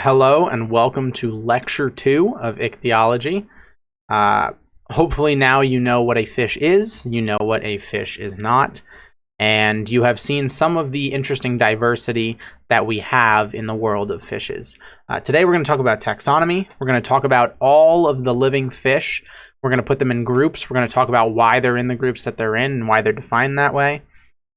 Hello and welcome to lecture two of ichthyology. Uh, hopefully now you know what a fish is, you know what a fish is not, and you have seen some of the interesting diversity that we have in the world of fishes. Uh, today we're going to talk about taxonomy. We're going to talk about all of the living fish. We're going to put them in groups. We're going to talk about why they're in the groups that they're in and why they're defined that way.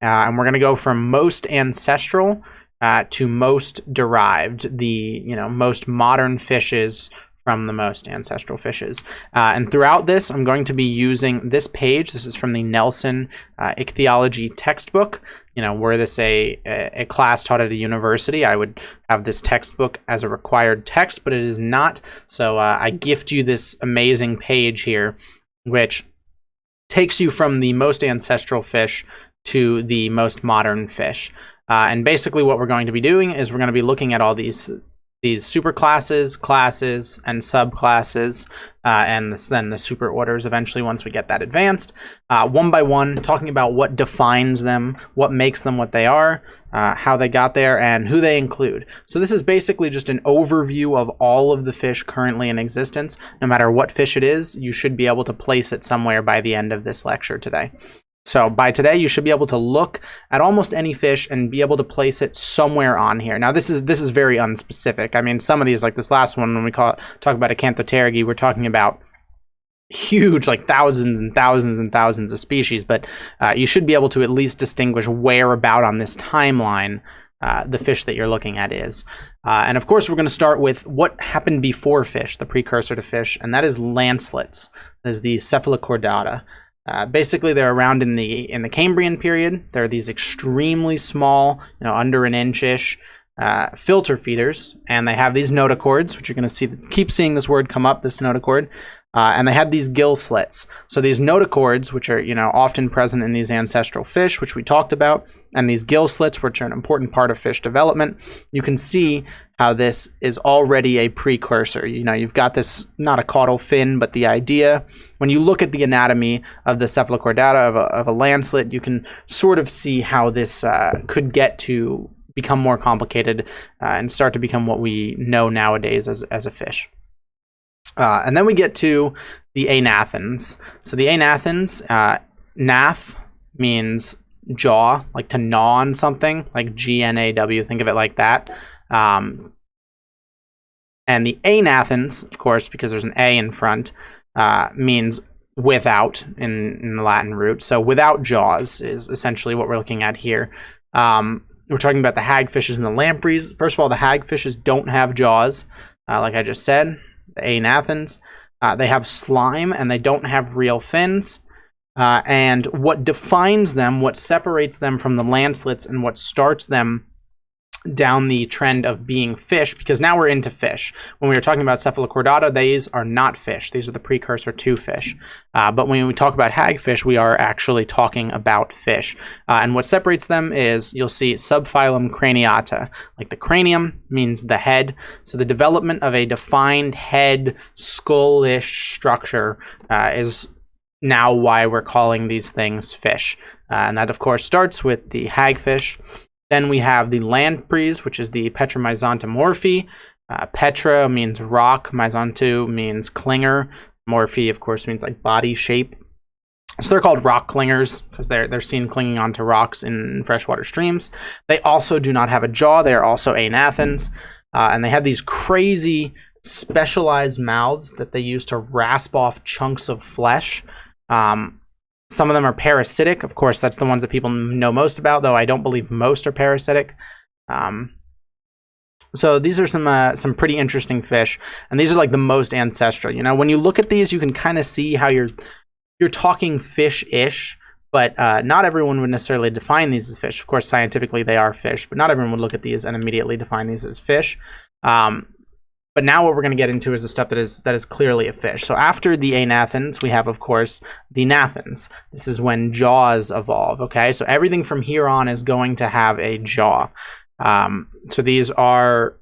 Uh, and we're going to go from most ancestral uh, to most derived, the you know most modern fishes from the most ancestral fishes. Uh, and throughout this, I'm going to be using this page. This is from the Nelson uh, Ichthyology textbook. You know, were this a, a, class taught at a university, I would have this textbook as a required text, but it is not. So uh, I gift you this amazing page here, which takes you from the most ancestral fish to the most modern fish. Uh, and basically what we're going to be doing is we're going to be looking at all these these super classes, classes, and subclasses, uh, and this, then the super orders eventually once we get that advanced, uh, one by one, talking about what defines them, what makes them what they are, uh, how they got there, and who they include. So this is basically just an overview of all of the fish currently in existence. No matter what fish it is, you should be able to place it somewhere by the end of this lecture today. So by today, you should be able to look at almost any fish and be able to place it somewhere on here. Now, this is this is very unspecific. I mean, some of these, like this last one, when we call talk about Acanthopterygii, we're talking about huge, like thousands and thousands and thousands of species. But uh, you should be able to at least distinguish where about on this timeline uh, the fish that you're looking at is. Uh, and of course, we're going to start with what happened before fish, the precursor to fish, and that is lancelets. That is the cephalochordata. Uh, basically, they're around in the in the Cambrian period. They're these extremely small, you know, under an inch-ish uh, filter feeders, and they have these notochords, which you're going to see. Keep seeing this word come up, this notochord, uh, and they had these gill slits. So these notochords, which are you know often present in these ancestral fish, which we talked about, and these gill slits, which are an important part of fish development, you can see how this is already a precursor. You know, you've got this, not a caudal fin, but the idea. When you look at the anatomy of the cephalochordata of a, of a lancelet, you can sort of see how this uh, could get to become more complicated uh, and start to become what we know nowadays as, as a fish. Uh, and then we get to the agnathans. So the agnathans, uh, nath means jaw, like to gnaw on something, like G-N-A-W, think of it like that. Um, and the agnathans, of course, because there's an A in front, uh, means without in, in the Latin root. So without jaws is essentially what we're looking at here. Um, we're talking about the hagfishes and the lampreys. First of all, the hagfishes don't have jaws, uh, like I just said. The agnathans. Uh, they have slime and they don't have real fins. Uh, and what defines them, what separates them from the lancelets, and what starts them down the trend of being fish because now we're into fish. When we were talking about cephalochordata, these are not fish. These are the precursor to fish. Uh, but when we talk about hagfish, we are actually talking about fish. Uh, and what separates them is you'll see subphylum craniata. Like the cranium means the head. So the development of a defined head, skull-ish structure uh, is now why we're calling these things fish. Uh, and that, of course, starts with the hagfish. Then we have the lampreys, which is the Petromyzontomorphi. Uh, Petra means rock, myzonto means clinger. Morphe, of course, means like body shape. So they're called rock clingers because they're they're seen clinging onto rocks in freshwater streams. They also do not have a jaw. They are also agnathans, uh, and they have these crazy specialized mouths that they use to rasp off chunks of flesh. Um, some of them are parasitic. Of course, that's the ones that people know most about, though I don't believe most are parasitic. Um, so these are some uh, some pretty interesting fish, and these are like the most ancestral. You know, when you look at these, you can kind of see how you're you're talking fish-ish, but uh, not everyone would necessarily define these as fish. Of course, scientifically they are fish, but not everyone would look at these and immediately define these as fish. Um, but now what we're going to get into is the stuff that is that is clearly a fish. So after the agnathans, we have, of course, the gnathans. This is when jaws evolve, okay? So everything from here on is going to have a jaw. Um, so these are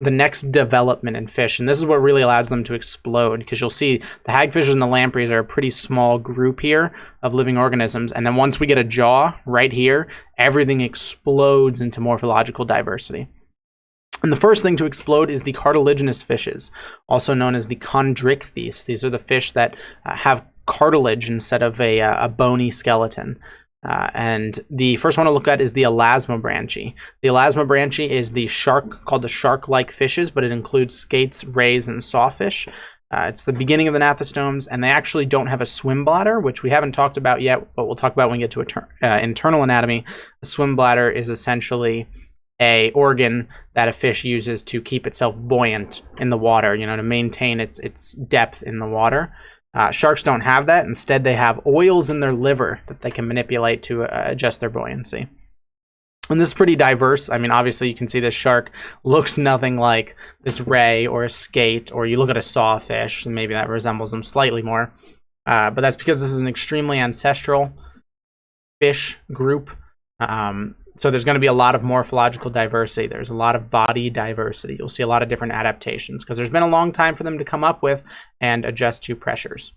the next development in fish, and this is what really allows them to explode, because you'll see the hagfishes and the lampreys are a pretty small group here of living organisms, and then once we get a jaw right here, everything explodes into morphological diversity. And the first thing to explode is the cartilaginous fishes, also known as the chondrichthyes. These are the fish that uh, have cartilage instead of a, uh, a bony skeleton. Uh, and the first one to look at is the elasmobranchi. The elasmobranchi is the shark called the shark-like fishes, but it includes skates, rays, and sawfish. Uh, it's the beginning of the gnathostomes, and they actually don't have a swim bladder, which we haven't talked about yet, but we'll talk about when we get to uh, internal anatomy. A swim bladder is essentially a organ that a fish uses to keep itself buoyant in the water, you know, to maintain its its depth in the water. Uh, sharks don't have that. Instead, they have oils in their liver that they can manipulate to uh, adjust their buoyancy. And this is pretty diverse. I mean, obviously, you can see this shark looks nothing like this ray or a skate, or you look at a sawfish, and maybe that resembles them slightly more. Uh, but that's because this is an extremely ancestral fish group. Um, so there's going to be a lot of morphological diversity. There's a lot of body diversity. You'll see a lot of different adaptations because there's been a long time for them to come up with and adjust to pressures.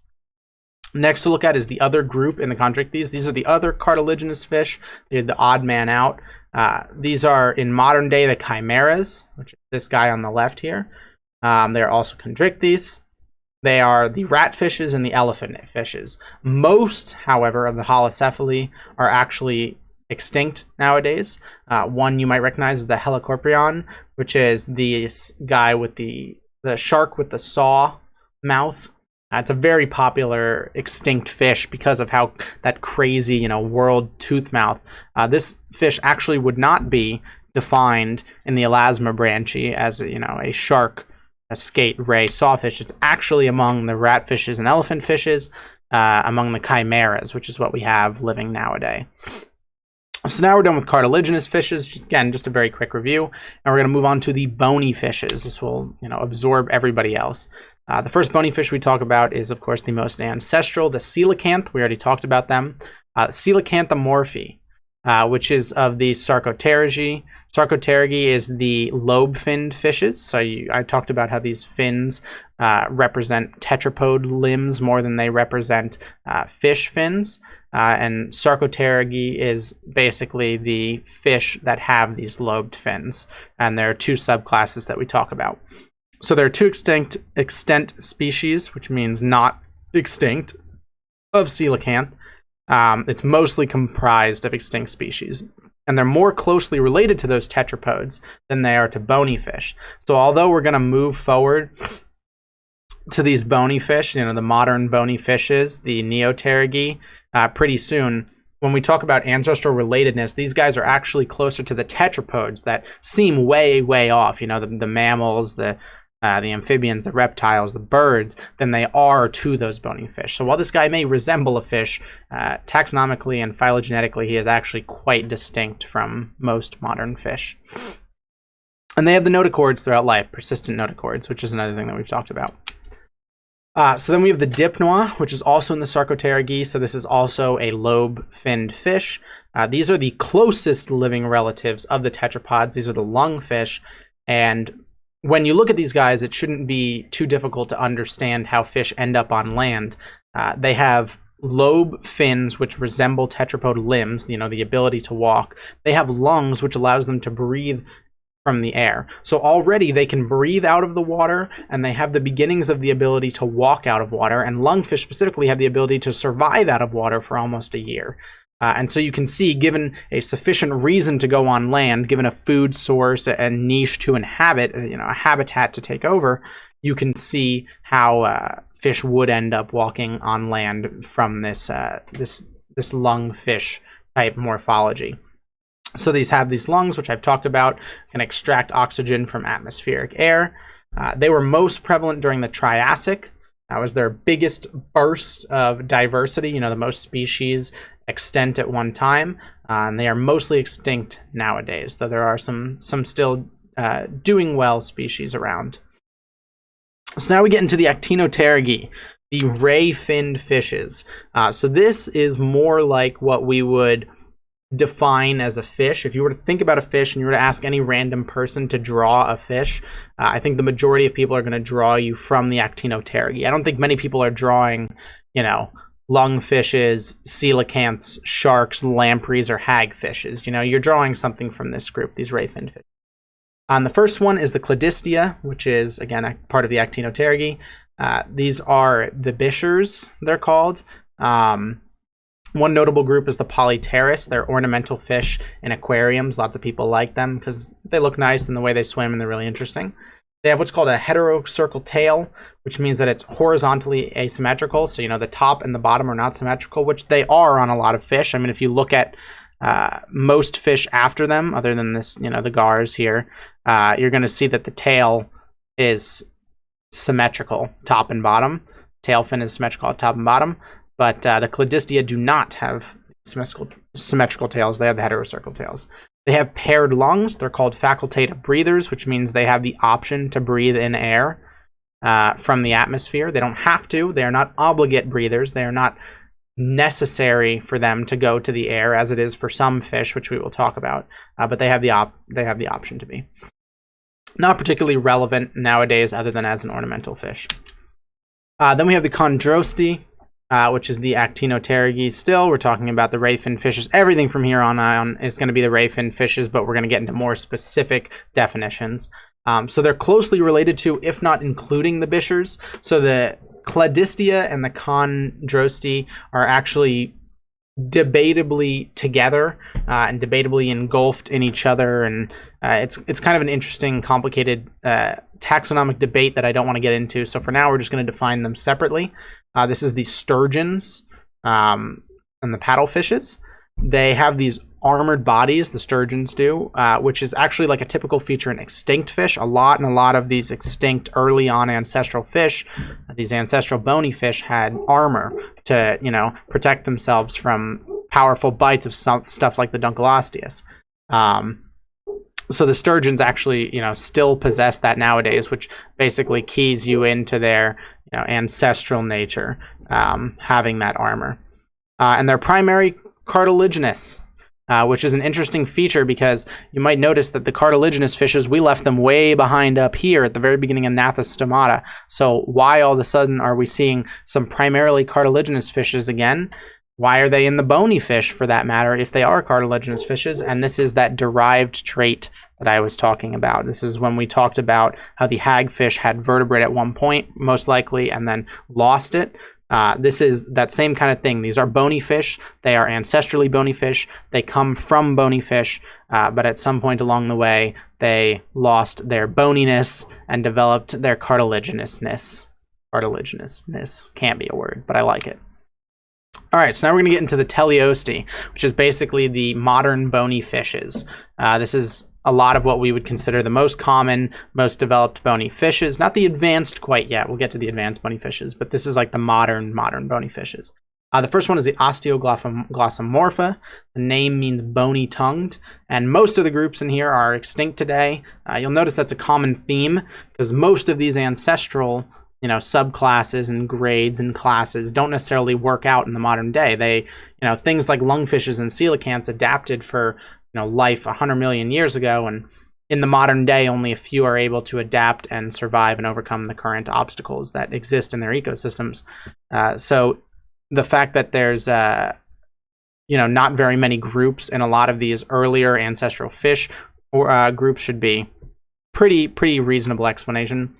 Next to look at is the other group in the chondrichthyes. These are the other cartilaginous fish. They're the odd man out. Uh, these are in modern day the chimeras, which is this guy on the left here. Um, they're also chondrichthyes. They are the rat fishes and the elephant fishes. Most, however, of the holocephali are actually extinct nowadays. Uh, one you might recognize is the Helicoprion, which is the guy with the the shark with the saw mouth. Uh, it's a very popular extinct fish because of how that crazy, you know, world tooth mouth. Uh, this fish actually would not be defined in the elasmobranchi as you know a shark, a skate, ray, sawfish. It's actually among the rat fishes and elephant fishes, uh, among the chimeras, which is what we have living nowadays. So now we're done with cartilaginous fishes. Just, again, just a very quick review. And we're going to move on to the bony fishes. This will, you know, absorb everybody else. Uh, the first bony fish we talk about is, of course, the most ancestral, the coelacanth. We already talked about them. Uh, uh, which is of the Sarcopterygii. Sarcopterygii is the lobe-finned fishes. So you, I talked about how these fins uh, represent tetrapod limbs more than they represent uh, fish fins. Uh, and Sarcopterygii is basically the fish that have these lobed fins. And there are two subclasses that we talk about. So there are two extinct extent species, which means not extinct, of coelacanth. Um, it's mostly comprised of extinct species. And they're more closely related to those tetrapods than they are to bony fish. So although we're going to move forward to these bony fish, you know, the modern bony fishes, the Neopterygii, uh, pretty soon. When we talk about ancestral relatedness, these guys are actually closer to the tetrapods that seem way, way off. You know, the, the mammals, the uh, the amphibians, the reptiles, the birds, than they are to those bony fish. So while this guy may resemble a fish, uh, taxonomically and phylogenetically, he is actually quite distinct from most modern fish. And they have the notochords throughout life, persistent notochords, which is another thing that we've talked about. Uh, so then we have the dipnoa, which is also in the Sarcopterygii. So this is also a lobe-finned fish. Uh, these are the closest living relatives of the tetrapods. These are the lungfish. And when you look at these guys, it shouldn't be too difficult to understand how fish end up on land. Uh, they have lobe fins, which resemble tetrapod limbs, you know, the ability to walk. They have lungs, which allows them to breathe from the air. So already they can breathe out of the water and they have the beginnings of the ability to walk out of water. And lungfish specifically have the ability to survive out of water for almost a year. Uh, and so you can see, given a sufficient reason to go on land, given a food source and niche to inhabit, uh, you know, a habitat to take over, you can see how uh, fish would end up walking on land from this uh, this this lungfish type morphology. So these have these lungs, which I've talked about, can extract oxygen from atmospheric air. Uh, they were most prevalent during the Triassic. That was their biggest burst of diversity, you know, the most species extent at one time. Uh, and they are mostly extinct nowadays, though there are some, some still uh, doing well species around. So now we get into the Actinopterygii, the ray-finned fishes. Uh, so this is more like what we would define as a fish. If you were to think about a fish and you were to ask any random person to draw a fish, uh, I think the majority of people are going to draw you from the Actinopterygii. I don't think many people are drawing, you know, lungfishes, coelacanths, sharks, lampreys, or hagfishes. You know, you're drawing something from this group, these ray finned fish. On the first one is the Cladistia, which is, again, a part of the Actinopterygii. Uh, these are the bichirs, they're called. Um, one notable group is the Polypterus. They're ornamental fish in aquariums. Lots of people like them because they look nice in the way they swim and they're really interesting. They have what's called a heterocercal tail, which means that it's horizontally asymmetrical. So, you know, the top and the bottom are not symmetrical, which they are on a lot of fish. I mean, if you look at uh, most fish after them, other than this, you know, the gars here, uh, you're going to see that the tail is symmetrical, top and bottom. Tail fin is symmetrical top and bottom, but uh, the Cladistia do not have symmetrical, symmetrical tails. They have heterocercal tails. They have paired lungs. They're called facultative breathers, which means they have the option to breathe in air uh, from the atmosphere. They don't have to. They are not obligate breathers. They are not necessary for them to go to the air, as it is for some fish, which we will talk about. Uh, but they have the op they have the option to be. Not particularly relevant nowadays, other than as an ornamental fish. Uh, then we have the chondrostei, uh, which is the Actinopterygii still. We're talking about the ray fin fishes. Everything from here on on is going to be the ray fin fishes, but we're going to get into more specific definitions. Um, so they're closely related to, if not including the Bichirs. So the Cladistia and the Chondrostei are actually debatably together uh, and debatably engulfed in each other and uh, it's it's kind of an interesting complicated uh, taxonomic debate that I don't want to get into so for now we're just going to define them separately uh, this is the sturgeons um, and the paddlefishes. They have these armored bodies, the sturgeons do, uh, which is actually like a typical feature in extinct fish. A lot and a lot of these extinct early on ancestral fish, these ancestral bony fish had armor to, you know, protect themselves from powerful bites of some stuff like the Dunkleosteus. Um, so the sturgeons actually, you know, still possess that nowadays, which basically keys you into their you know, ancestral nature, um, having that armor. Uh, and they're primary cartilaginous, uh, which is an interesting feature because you might notice that the cartilaginous fishes, we left them way behind up here at the very beginning of Gnathostomata. So why all of a sudden are we seeing some primarily cartilaginous fishes again? Why are they in the bony fish for that matter if they are cartilaginous fishes? And this is that derived trait that I was talking about. This is when we talked about how the hagfish had vertebrate at one point, most likely, and then lost it. Uh, this is that same kind of thing. These are bony fish. They are ancestrally bony fish. They come from bony fish, uh, but at some point along the way, they lost their boniness and developed their cartilaginousness. Cartilaginousness can't be a word, but I like it. All right, so now we're going to get into the teleostei, which is basically the modern bony fishes. Uh, this is a lot of what we would consider the most common, most developed bony fishes. Not the advanced quite yet. We'll get to the advanced bony fishes, but this is like the modern, modern bony fishes. Uh, the first one is the Osteoglossomorpha. The name means bony-tongued, and most of the groups in here are extinct today. Uh, you'll notice that's a common theme because most of these ancestral you know subclasses and grades and classes don't necessarily work out in the modern day. They you know things like lungfishes and coelacanths adapted for you know life 100 million years ago and in the modern day only a few are able to adapt and survive and overcome the current obstacles that exist in their ecosystems. Uh, so the fact that there's uh, you know not very many groups in a lot of these earlier ancestral fish or uh, groups should be pretty pretty reasonable explanation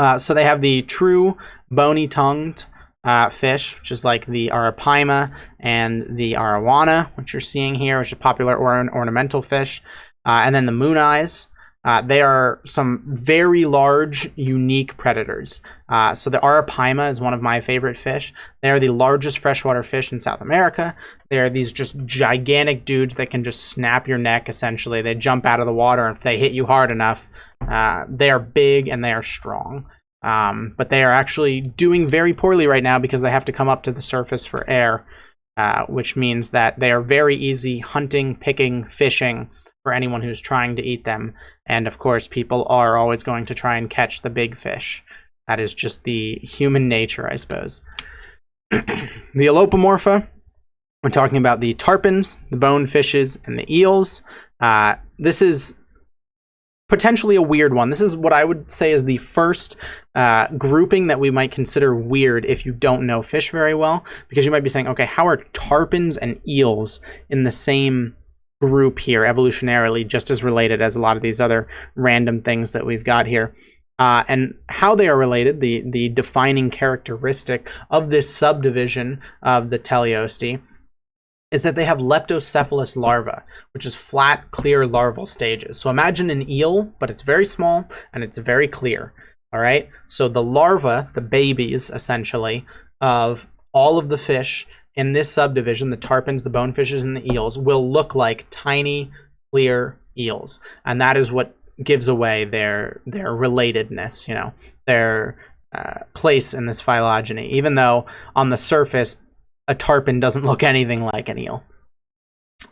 uh, so they have the true bony-tongued uh, fish, which is like the arapaima and the arowana, which you're seeing here, which is a popular or ornamental fish. Uh, and then the moon eyes. Uh, they are some very large, unique predators. Uh, so the arapaima is one of my favorite fish. They are the largest freshwater fish in South America. They are these just gigantic dudes that can just snap your neck, essentially. They jump out of the water, and if they hit you hard enough, uh, they are big and they are strong. Um, but they are actually doing very poorly right now because they have to come up to the surface for air, uh, which means that they are very easy hunting, picking, fishing for anyone who's trying to eat them. And of course, people are always going to try and catch the big fish. That is just the human nature, I suppose. the Elopomorpha, we're talking about the tarpons, the bonefishes, and the eels. Uh, this is potentially a weird one. This is what I would say is the first uh, grouping that we might consider weird if you don't know fish very well, because you might be saying, okay, how are tarpons and eels in the same group here evolutionarily, just as related as a lot of these other random things that we've got here. Uh, and how they are related, the, the defining characteristic of this subdivision of the teleostei is that they have leptocephalous larvae, which is flat, clear larval stages. So imagine an eel, but it's very small and it's very clear. All right. So the larvae, the babies essentially, of all of the fish in this subdivision, the tarpons, the bonefishes, and the eels, will look like tiny, clear eels. And that is what gives away their their relatedness, you know, their uh, place in this phylogeny, even though on the surface a tarpon doesn't look anything like an eel.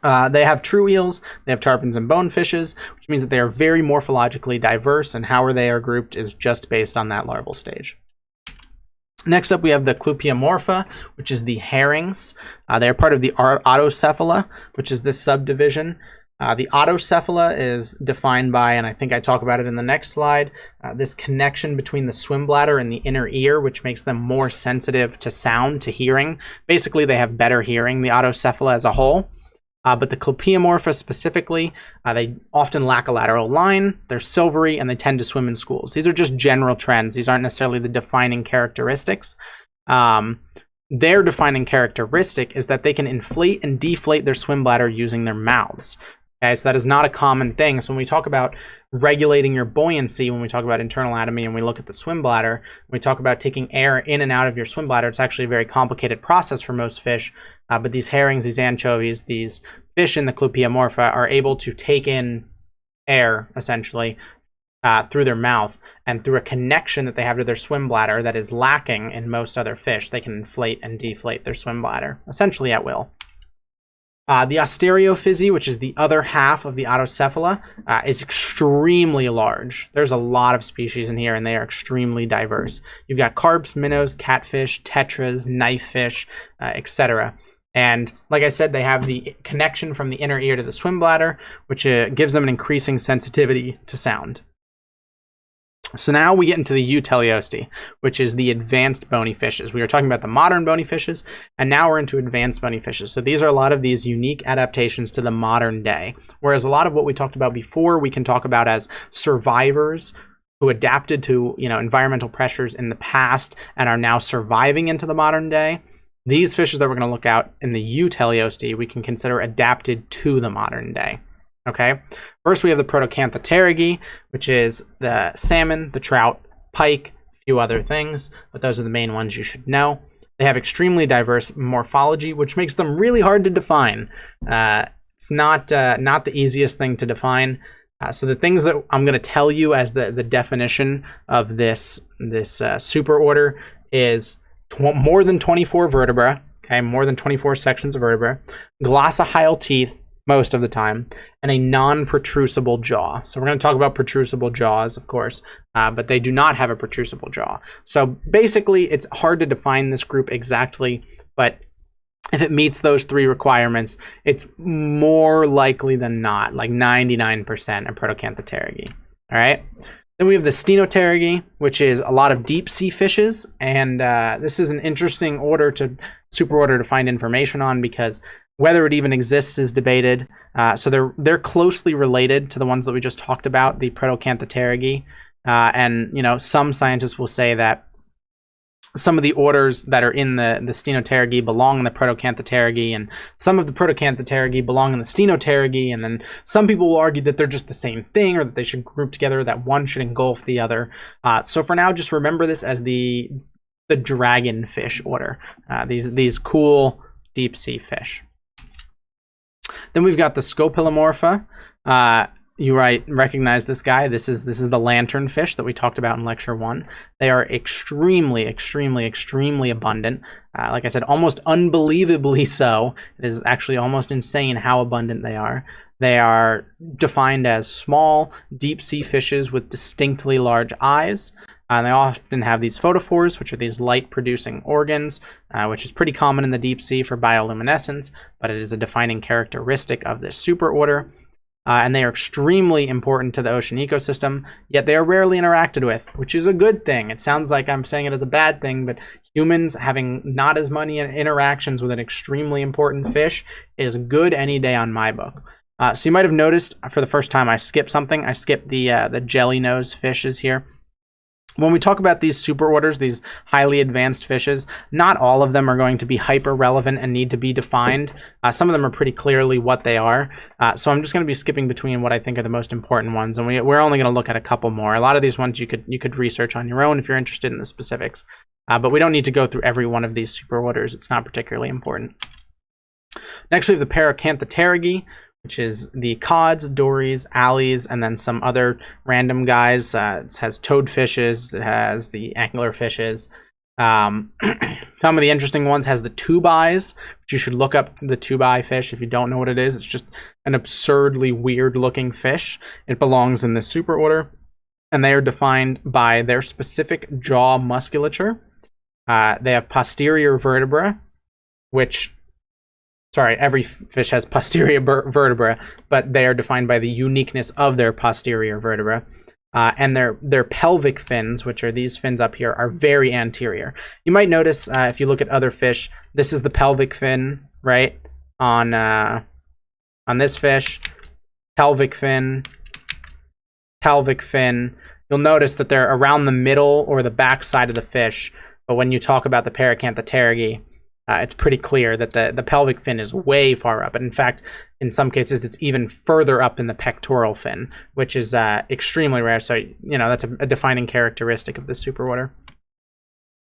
Uh, they have true eels, they have tarpons and bonefishes, which means that they are very morphologically diverse, and how they are grouped is just based on that larval stage. Next up, we have the Clupeomorpha, which is the herrings. Uh, they are part of the Otocephala, which is this subdivision. Uh, the Otocephala is defined by, and I think I talk about it in the next slide, uh, this connection between the swim bladder and the inner ear, which makes them more sensitive to sound, to hearing. Basically, they have better hearing, the Otocephala as a whole. Uh, but the Clupeomorpha specifically, uh, they often lack a lateral line, they're silvery, and they tend to swim in schools. These are just general trends. These aren't necessarily the defining characteristics. Um, their defining characteristic is that they can inflate and deflate their swim bladder using their mouths. Okay, so that is not a common thing. So when we talk about regulating your buoyancy, when we talk about internal anatomy and we look at the swim bladder, we talk about taking air in and out of your swim bladder, it's actually a very complicated process for most fish. Uh, but these herrings, these anchovies, these fish in the Clupeomorpha are able to take in air, essentially, uh, through their mouth and through a connection that they have to their swim bladder that is lacking in most other fish, they can inflate and deflate their swim bladder, essentially at will. Uh, the Ostariophysi, which is the other half of the Otocephala, uh, is extremely large. There's a lot of species in here, and they are extremely diverse. You've got carps, minnows, catfish, tetras, knifefish, uh, etc. And like I said, they have the connection from the inner ear to the swim bladder, which uh, gives them an increasing sensitivity to sound. So now we get into the Euteleostei, which is the advanced bony fishes. We were talking about the modern bony fishes, and now we're into advanced bony fishes. So these are a lot of these unique adaptations to the modern day. Whereas a lot of what we talked about before, we can talk about as survivors who adapted to you know environmental pressures in the past and are now surviving into the modern day. These fishes that we're going to look at in the Euteleostei, we can consider adapted to the modern day. Okay, first we have the Protacanthopterygii, which is the salmon, the trout, pike, a few other things, but those are the main ones you should know. They have extremely diverse morphology, which makes them really hard to define. Uh, it's not uh, not the easiest thing to define. Uh, so the things that I'm going to tell you as the, the definition of this this uh, super order is more than 24 vertebra, okay, more than 24 sections of vertebra, glossohyal teeth, most of the time, and a non-protrusible jaw. So we're going to talk about protrusible jaws, of course, uh, but they do not have a protrusible jaw. So basically, it's hard to define this group exactly, but if it meets those three requirements, it's more likely than not, like 99% a Protacanthopterygii. All right. Then we have the Stenopterygi, which is a lot of deep sea fishes, and uh, this is an interesting order to super order to find information on because whether it even exists is debated. Uh, so they're they're closely related to the ones that we just talked about, the Protocantha. Uh, and you know, some scientists will say that some of the orders that are in the the Stenopterygi belong in the Protacanthopterygii, and some of the Protacanthopterygii belong in the Stenopterygi. And then some people will argue that they're just the same thing, or that they should group together, that one should engulf the other. Uh, so for now, just remember this as the the dragonfish order. Uh, these these cool deep sea fish. Then we've got the Scopelomorpha. Uh, you right recognize this guy. This is this is the lanternfish that we talked about in lecture one. They are extremely, extremely, extremely abundant. Uh, like I said, almost unbelievably so. It is actually almost insane how abundant they are. They are defined as small, deep sea fishes with distinctly large eyes. Uh, they often have these photophores, which are these light-producing organs, uh, which is pretty common in the deep sea for bioluminescence, but it is a defining characteristic of this superorder. Uh, and they are extremely important to the ocean ecosystem, yet they are rarely interacted with, which is a good thing. It sounds like I'm saying it as a bad thing, but humans having not as many interactions with an extremely important fish is good any day on my book. Uh, so you might have noticed for the first time I skipped something. I skipped the uh, the jelly nose fishes here. When we talk about these super orders, these highly advanced fishes, not all of them are going to be hyper relevant and need to be defined. Uh, some of them are pretty clearly what they are. Uh, so I'm just going to be skipping between what I think are the most important ones, and we, we're only going to look at a couple more. A lot of these ones you could you could research on your own if you're interested in the specifics, uh, but we don't need to go through every one of these super orders. It's not particularly important. Next, we have the Paracanthopterygii, which is the cods, dories, alleys, and then some other random guys. Uh, it has toadfishes, it has the anglerfishes. Um, some of the interesting ones has the tubi, which you should look up the tubi fish if you don't know what it is. It's just an absurdly weird looking fish. It belongs in the super order, and they are defined by their specific jaw musculature. Uh, they have posterior vertebra, which sorry, every fish has posterior vertebra, but they are defined by the uniqueness of their posterior vertebra. Uh, and their their pelvic fins, which are these fins up here, are very anterior. You might notice uh, if you look at other fish, this is the pelvic fin, right? On uh, on this fish, pelvic fin, pelvic fin. You'll notice that they're around the middle or the back side of the fish. But when you talk about the Paracanthopterygii, uh, it's pretty clear that the, the pelvic fin is way far up. And in fact, in some cases, it's even further up in the pectoral fin, which is uh, extremely rare. So, you know, that's a, a defining characteristic of the superorder.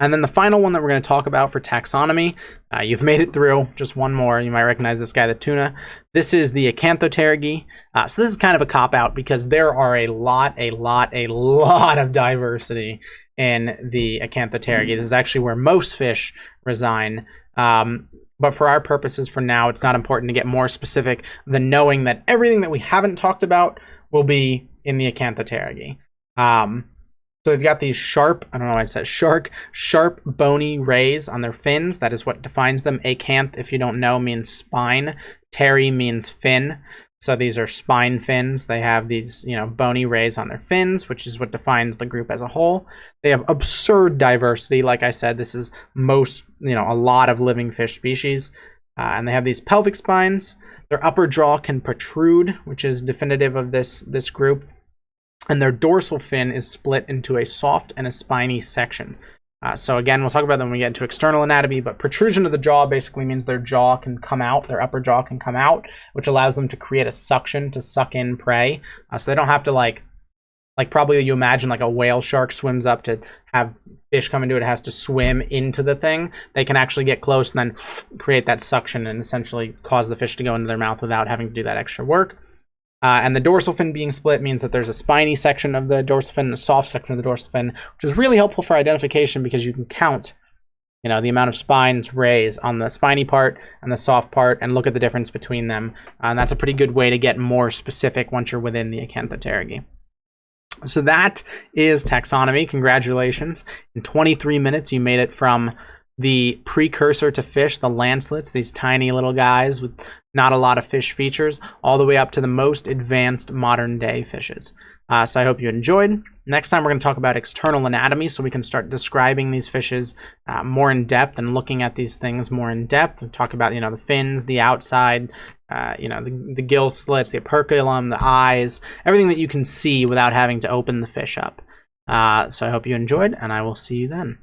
And then the final one that we're going to talk about for taxonomy, uh, you've made it through, just one more. You might recognize this guy, the tuna. This is the Acanthopterygii. Uh, so this is kind of a cop-out because there are a lot, a lot, a lot of diversity in the Acanthopterygii. This is actually where most fish resign. Um, but for our purposes for now, it's not important to get more specific than knowing that everything that we haven't talked about will be in the Acanthopterygii. Um, so they've got these sharp, I don't know why I said shark, sharp bony rays on their fins. That is what defines them. Acanth, if you don't know, means spine. Ptery means fin. So these are spine fins. They have these, you know, bony rays on their fins, which is what defines the group as a whole. They have absurd diversity. Like I said, this is most, you know, a lot of living fish species. Uh, and they have these pelvic spines. Their upper jaw can protrude, which is definitive of this, this group. And their dorsal fin is split into a soft and a spiny section. Uh, so again, we'll talk about them when we get into external anatomy, but protrusion of the jaw basically means their jaw can come out, their upper jaw can come out, which allows them to create a suction to suck in prey. Uh, so they don't have to like, like probably you imagine like a whale shark swims up to have fish come into it, it has to swim into the thing. They can actually get close and then create that suction and essentially cause the fish to go into their mouth without having to do that extra work. Uh, and the dorsal fin being split means that there's a spiny section of the dorsal fin and a soft section of the dorsal fin, which is really helpful for identification because you can count, you know, the amount of spines rays on the spiny part and the soft part and look at the difference between them. Uh, and that's a pretty good way to get more specific once you're within the Acanthopterygii. So that is taxonomy. Congratulations. In 23 minutes, you made it from the precursor to fish, the lancelets, these tiny little guys with not a lot of fish features, all the way up to the most advanced modern day fishes. Uh, so I hope you enjoyed. Next time we're going to talk about external anatomy so we can start describing these fishes uh, more in depth and looking at these things more in depth. We'll talk about, you know, the fins, the outside, uh, you know, the, the gill slits, the operculum, the eyes, everything that you can see without having to open the fish up. Uh, so I hope you enjoyed, and I will see you then.